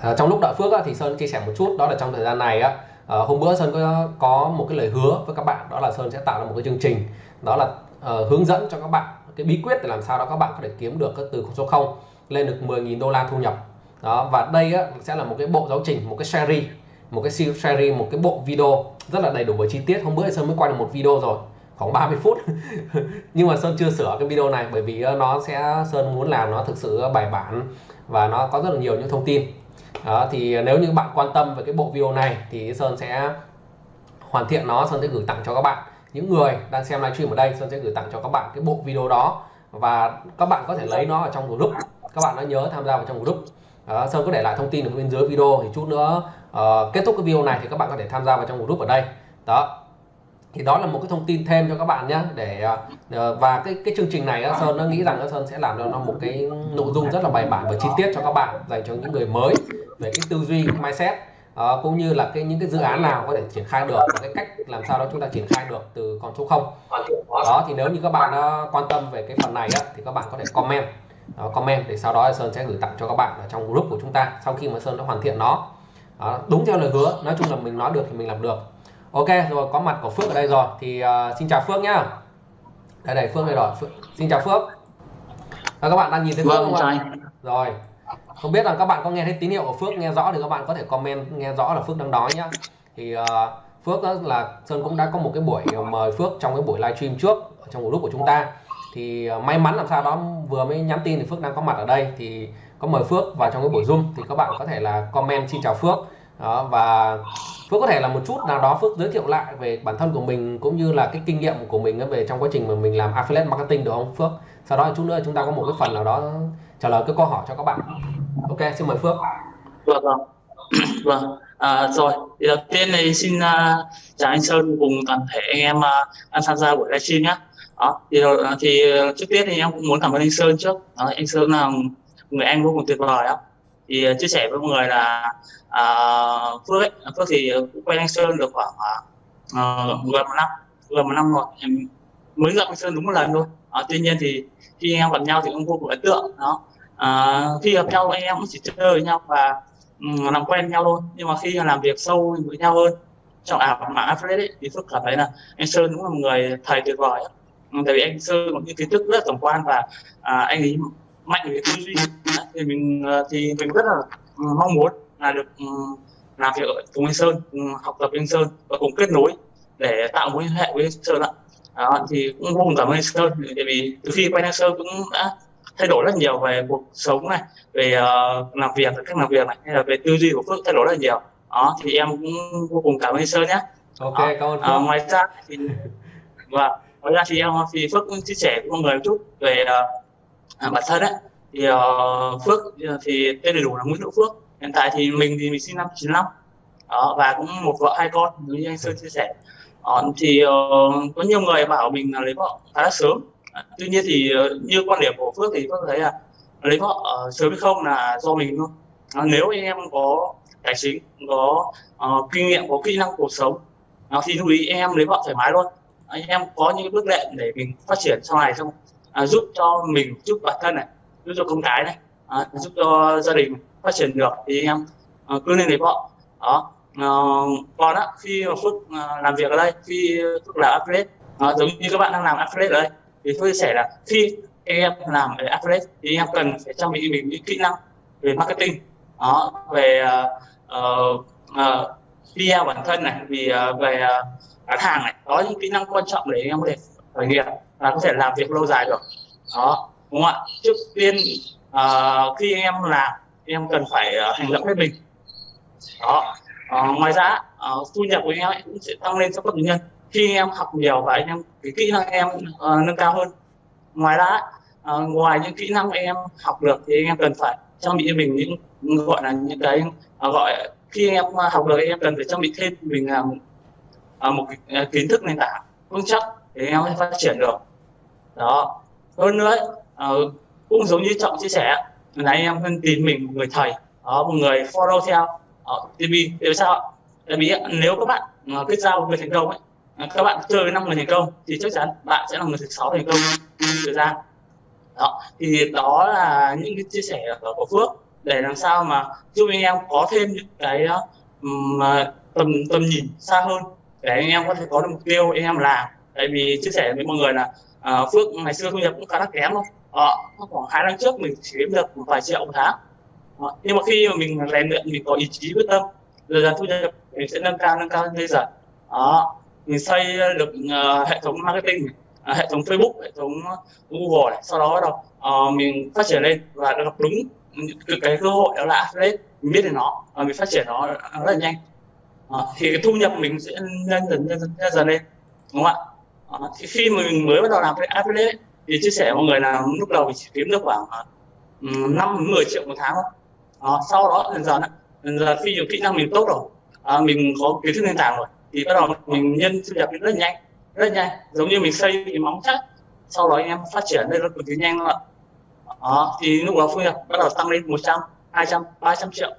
À, trong lúc đợi Phước á, thì Sơn chia sẻ một chút đó là trong thời gian này á à, hôm bữa Sơn có có một cái lời hứa với các bạn đó là Sơn sẽ tạo ra một cái chương trình đó là à, hướng dẫn cho các bạn cái bí quyết để làm sao đó các bạn có thể kiếm được từ số 0 lên được 10.000 đô la thu nhập. Đó và đây á, sẽ là một cái bộ giáo trình một cái series một cái series một cái bộ video rất là đầy đủ và chi tiết. Hôm bữa Sơn mới quay được một video rồi khoảng 30 phút. Nhưng mà Sơn chưa sửa cái video này bởi vì nó sẽ Sơn muốn làm nó thực sự bài bản và nó có rất là nhiều những thông tin đó, thì nếu như bạn quan tâm về cái bộ video này thì Sơn sẽ hoàn thiện nó Sơn sẽ gửi tặng cho các bạn. Những người đang xem livestream ở đây Sơn sẽ gửi tặng cho các bạn cái bộ video đó và các bạn có thể lấy nó ở trong group. Các bạn đã nhớ tham gia vào trong group. Đó, Sơn có để lại thông tin ở bên dưới video thì chút nữa uh, kết thúc cái video này thì các bạn có thể tham gia vào trong group ở đây. Đó thì đó là một cái thông tin thêm cho các bạn nhé để à, ờ, và cái cái chương trình này Sơn nó nghĩ rằng Sơn sẽ làm cho nó một cái nội dung rất là bài bản và chi tiết cho các bạn dành cho những người mới về cái tư duy cái mindset. Ờ, cũng như là cái những cái dự án nào có thể triển khai được và cái cách làm sao đó chúng ta triển khai được từ con số không. Đó thì nếu như các bạn uh, quan tâm về cái phần này á, thì các bạn có thể comment đó, comment để sau đó Sơn sẽ gửi tặng cho các bạn ở trong group của chúng ta sau khi mà Sơn đã hoàn thiện nó. Đó, đúng theo lời hứa nói chung là mình nói được thì mình làm được ok rồi có mặt của Phước ở đây rồi. Thì uh, xin chào Phước nhá. Đây đây Phước đây rồi. Phước. xin chào Phước. Và các bạn đang nhìn thấy Phước vâng, không ạ? rồi. Không biết là các bạn có nghe thấy tín hiệu của Phước nghe rõ thì các bạn có thể comment nghe rõ là Phước đang nói nhá. Thì uh, Phước là Sơn cũng đã có một cái buổi mời Phước trong cái buổi livestream trước trong group của chúng ta. Thì uh, may mắn làm sao đó vừa mới nhắn tin thì Phước đang có mặt ở đây. Thì có mời Phước vào trong cái buổi Zoom. Thì các bạn có thể là comment xin chào Phước đó, và Phước có thể là một chút nào đó Phước giới thiệu lại về bản thân của mình cũng như là cái kinh nghiệm của mình về trong quá trình mà mình làm affiliate marketing được không Phước? Sau đó chút nữa chúng ta có một cái phần nào đó trả lời cái câu hỏi cho các bạn. Ok xin mời Phước. Vâng vâng. Vâng. À, rồi. Thì đầu tiên thì xin uh, chào anh Sơn cùng toàn thể anh em uh, đang tham gia buổi livestream nhé đó thì à, thì trước tiên thì em cũng muốn cảm ơn anh Sơn trước. Đó, anh Sơn là người anh vô cùng tuyệt vời đó thì ờ, chia sẻ với mọi người là à, Phước ấy, Phước thì cũng quen anh Sơn được khoảng à, gần một năm gần một năm rồi em mới gặp anh Sơn đúng một lần thôi. À, tuy nhiên thì khi anh em gặp nhau thì cũng vô cùng ấn tượng đó. À, khi gặp nhau anh em cũng chỉ chơi với nhau và um, làm quen nhau thôi. Nhưng mà khi làm việc sâu với nhau hơn trong ảo mạng affiliate ấy, thì Phước cảm thấy là anh Sơn đúng là một người thầy tuyệt vời. Tại vì anh Sơn có những kiến thức rất tổng quan và à, anh ấy mạnh về tư duy thì mình thì mình rất là mong muốn là được làm việc cùng anh Sơn học tập anh Sơn và cùng kết nối để tạo mối liên hệ với Sơn ạ đó, thì cũng vô cùng cảm ơn anh Sơn tại vì từ khi quen anh Sơn cũng đã thay đổi rất nhiều về cuộc sống này về uh, làm việc cách làm việc này hay là về tư duy của Phước thay đổi rất nhiều đó thì em cũng vô cùng cảm ơn anh Sơn nhé ok đó. cảm ơn Phước. À, ngoài ra thì và ngoài ra thì em thì Phước cũng chia sẻ với mọi người một chút về uh, À, bản thân đấy thì uh, Phước ờ, thì tên đầy đủ là Nguyễn Hữu Phước. Hiện tại thì mình thì mình sinh năm 95 đó, và cũng một vợ hai con như anh Sơn chia sẻ. Đó, thì uh, có nhiều người bảo mình là lấy vợ khá là sớm. À, tuy nhiên thì uh, như quan điểm của Phước thì Phước thấy là lấy vợ uh, sớm hay không là do mình thôi. Đó, nếu anh em có tài chính có uh, kinh nghiệm có kỹ năng cuộc sống đó, thì lưu ý em lấy vợ thoải mái luôn. Anh em có những bước đệm để mình phát triển sau này xong à, giúp cho mình giúp bản thân này giúp cho con cái này à, giúp cho gia đình phát triển được thì em à, cứ nên lấy vợ đó. À, còn á khi mà phước à, làm việc ở đây khi phước làm affiliate à, giống như các bạn đang làm affiliate ở đây thì tôi chia sẻ là khi em làm ở affiliate thì em cần phải trang bị mình những kỹ năng về marketing. Đó về à, ờ, ờ, uh, uh, PR bản thân này vì uh, về uh, bán hàng này có những kỹ năng quan trọng để em có thể khởi nghiệp là có thể làm việc lâu dài được. Đó đúng không ạ? Trước tiên uh, khi em làm em cần phải uh, hành động hết mình. Đó uh, ngoài ra uh, thu nhập của em cũng sẽ tăng lên cho các nhân. Khi em học nhiều và anh em cái kỹ năng em uh, nâng cao hơn. Ngoài ra uh, ngoài những kỹ năng em học được thì em cần phải trang bị cho mình những gọi là những cái uh, gọi khi em học được em cần phải trang bị thêm mình là uh, một uh, kiến thức nền tảng vững chắc để em phát triển được đó. Hơn nữa uh, cũng giống như trọng chia sẻ là em hơn tìm mình một người thầy đó, một người follow theo ờ, ở TV tại sao tại vì nếu các bạn kết giao người thành công ấy ờ, các bạn chơi với năm người thành công thì chắc chắn bạn sẽ là người thứ sáu thành công thời gian đó thì đó là những cái chia sẻ của Phước để làm sao mà giúp anh em có thêm những cái mà tầm tầm nhìn xa hơn để anh em có thể có được mục tiêu anh em làm. Tại vì chia sẻ với mọi người là à, phước ngày xưa thu nhập cũng khá là kém thôi à, ờ, khoảng hai năm trước mình chỉ kiếm được một vài triệu một tháng. À, nhưng mà khi mà mình rèn luyện mình có ý chí quyết tâm dần dần thu nhập mình sẽ nâng cao nâng cao lên dần à, mình xây được uh, hệ thống marketing uh, hệ thống Facebook hệ thống Google này sau đó bắt đầu uh, mình phát triển lên và gặp đúng cái cơ hội đó là affiliate mình biết được nó và mình phát triển nó rất là nhanh. À, thì cái thu nhập mình sẽ nhân dần nhân dần, lên dần lên đúng không ạ? Ờ, à, thì khi mà mình mới bắt đầu làm cái affiliate thì chia sẻ mọi người là lúc đầu mình chỉ kiếm được khoảng ờ, năm um, 10 triệu một tháng thôi. À, sau đó dần dần dần dần khi kỹ năng mình tốt rồi à, mình có kiến thức nền tảng rồi thì bắt đầu mình nhân thu nhập rất nhanh rất nhanh. Giống như mình xây cái móng chắc sau đó anh em phát triển lên nó cực kỳ nhanh ạ. Đó thì lúc đó thu nhập bắt đầu tăng lên 100 200 300 triệu.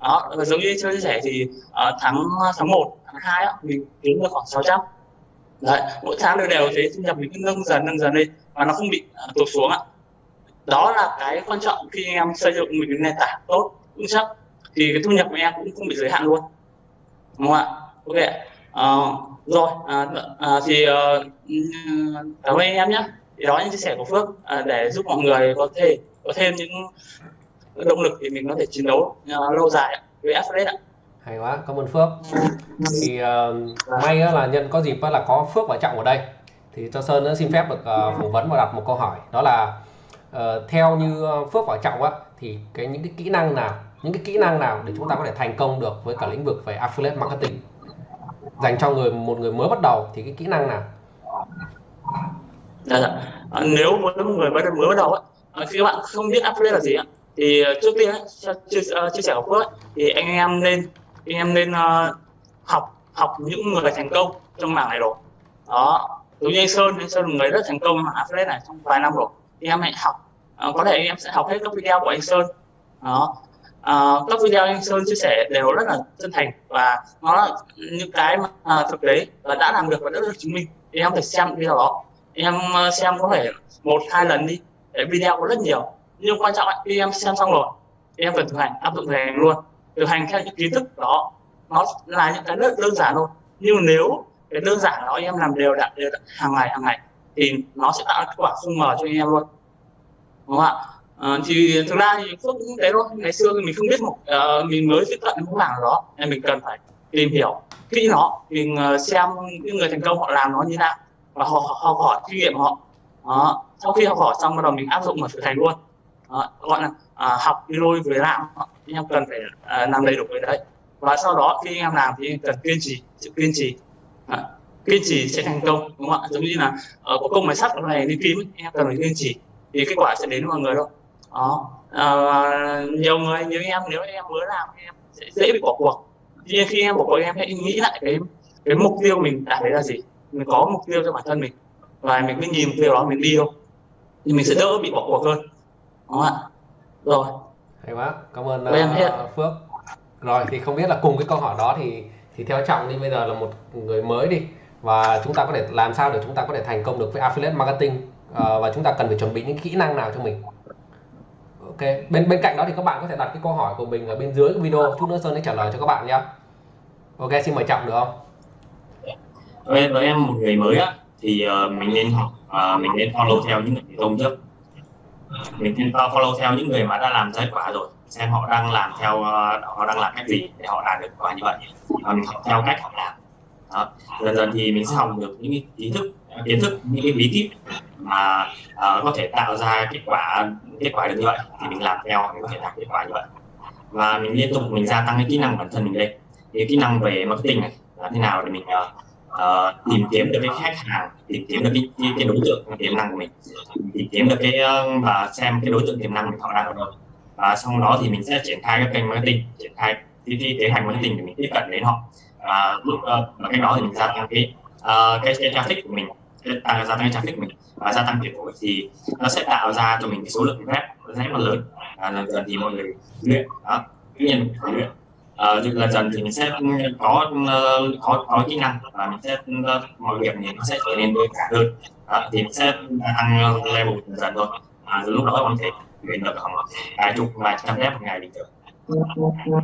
Đó và giống như chia sẻ thì uh, tháng tháng 1 tháng 2 đó, mình kiếm được khoảng 600 đấy mỗi tháng đều đều thế thu nhập mình cứ nâng dần nâng dần lên và nó không bị uh, tụt xuống ạ. Đó là cái quan trọng khi anh em xây dựng mình cái nền tảng tốt vững chắc thì cái thu nhập của em cũng không bị giới hạn luôn. Đúng không ạ? Ok uh, rồi à, à, thì à, cảm ơn anh em nhé. Thì đó là những chia sẻ của Phước à, để giúp mọi người có thể có thêm những động lực thì mình có thể chiến đấu à, lâu dài với Affiliate ạ hay quá cảm ơn Phước. Thì uh, may là nhân có dịp là có Phước và Trọng ở đây. Thì cho Sơn xin phép được uh, phỏng vấn và đặt một câu hỏi. Đó là uh, theo như Phước và Trọng á thì cái những cái kỹ năng nào những cái kỹ năng nào để chúng ta có thể thành công được với cả lĩnh vực về affiliate marketing? Dành cho người một người mới bắt đầu thì cái kỹ năng nào? Dạ, dạ. À, nếu một người mới mới bắt đầu á à, khi các bạn không biết affiliate là gì á thì trước tiên chia, chia sẻ của Phước thì anh em nên anh em nên uh, học học những người thành công trong mảng này rồi. Đó giống như anh Sơn anh Sơn là người rất thành công ở affiliate này trong vài năm rồi. Thì em hãy học uh, có thể anh em sẽ học hết các video của anh Sơn. Đó uh, các video anh Sơn chia sẻ đều rất là chân thành và nó là những cái mà uh, thực tế và đã làm được và đã được chứng minh. Thì em phải xem video đó. Em xem có thể một hai lần đi để video có rất nhiều. Nhưng quan trọng là khi em xem xong rồi thì em cần thực hành áp dụng thực hành luôn thực hành theo những kiến thức đó nó. Là những cái đơn, đơn giản thôi. Nhưng nếu cái đơn giản đó em làm đều đặn đều đặn hàng ngày hàng ngày thì nó sẽ tạo kết quả không mờ cho anh em luôn. Đúng không ạ? À, thì thực ra thì phước cũng thế thôi. Ngày xưa mình không biết một uh, mình mới tiếp cận một mảng đó nên mình cần phải tìm hiểu kỹ nó mình uh, ờ, xem những người thành công họ làm nó như nào và họ học hỏi kinh nghiệm họ. Đó. sau khi học hỏi xong bắt đầu mình áp dụng vào thực hành luôn. Ờ, gọi là à, học đi đôi với làm anh em cần phải ờ, à, làm đầy đủ cái đấy. Và sau đó khi anh em làm thì cần kiên trì sự kiên trì. À, kiên trì sẽ thành công đúng không ạ? Giống như là ở có công máy sắt này đi kim anh em cần phải kiên trì thì kết quả sẽ đến với mọi người đâu đó. À, nhiều người nhiều em nếu em mới làm em sẽ dễ bị bỏ cuộc. Tuy nhiên khi em bỏ cuộc em hãy nghĩ lại cái cái mục tiêu mình đạt đấy là gì. Mình có mục tiêu cho bản thân mình và mình cứ nhìn mục tiêu đó mình đi thôi. Thì mình sẽ đỡ bị bỏ cuộc hơn đúng không ạ? Rồi. Hay quá. Cảm ơn uh, Phước. Rồi thì không biết là cùng cái câu hỏi đó thì thì theo trọng đi bây giờ là một người mới đi. Và chúng ta có thể làm sao để chúng ta có thể thành công được với affiliate marketing? Uh, và chúng ta cần phải chuẩn bị những kỹ năng nào cho mình? Ok. Bên bên cạnh đó thì các bạn có thể đặt cái câu hỏi của mình ở bên dưới video. Chút nữa sơn sẽ trả lời cho các bạn nhé ok xin mời trọng được không? Với, với em một người mới á thì uh, mình nên học uh, mình nên follow theo những người thành công trước mình nên follow theo những người mà đã làm ra quả rồi xem họ đang làm theo ờ, họ đang làm cách gì để họ đạt được quả như vậy. Và mình học theo cách họ làm. Đó. dần dần thì mình sẽ học được những cái kiến thức kiến thức những cái bí kíp mà uh, có thể tạo ra kết quả kết quả được như vậy. Thì mình làm theo mình có thể đạt kết quả như vậy. Và mình liên tục mình gia tăng cái kỹ năng bản thân mình lên cái kỹ năng về marketing này làm thế nào để mình uh, uh, tìm kiếm được cái khách hàng tìm kiếm được cái, cái, cái đối tượng tiềm năng của mình. Tìm kiếm được cái uh, và xem cái đối tượng tiềm năng mình họ đang ở đâu. Và sau đó thì mình sẽ triển khai các kênh marketing triển khai cái, cái kế hoạch marketing để mình tiếp cận đến họ. Và lúc uh, và cái đó thì mình gia tăng cái uh, cái, cái traffic của mình tăng à, gia tăng cái traffic của mình và gia tăng tiền phổi thì nó sẽ tạo ra cho mình cái số lượng web rất là lớn. Và dần dần thì mọi người luyện đó tuy nhiên luyện. Ờ, uh, dần dần thì mình sẽ có uh, có có kỹ năng và mình sẽ uh, mọi việc thì nó sẽ trở nên đơn giản hơn. Đó, thì mình sẽ tăng level dần dần thôi. À, lúc đó có thể luyện được khoảng vài chục vài trăm rep một ngày bình thường. Dạ, dạ, dạ.